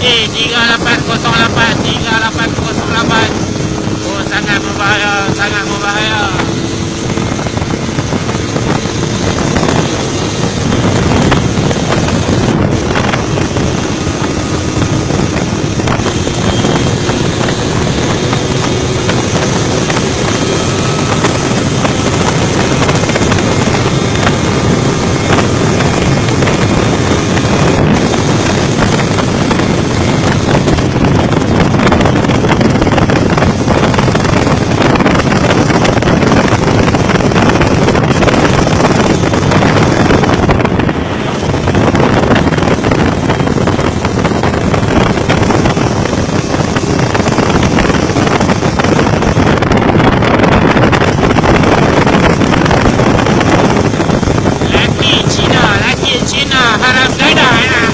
Okey, 3808 3808. Oh, sangat berbahaya, sangat berbahaya. giới đại à.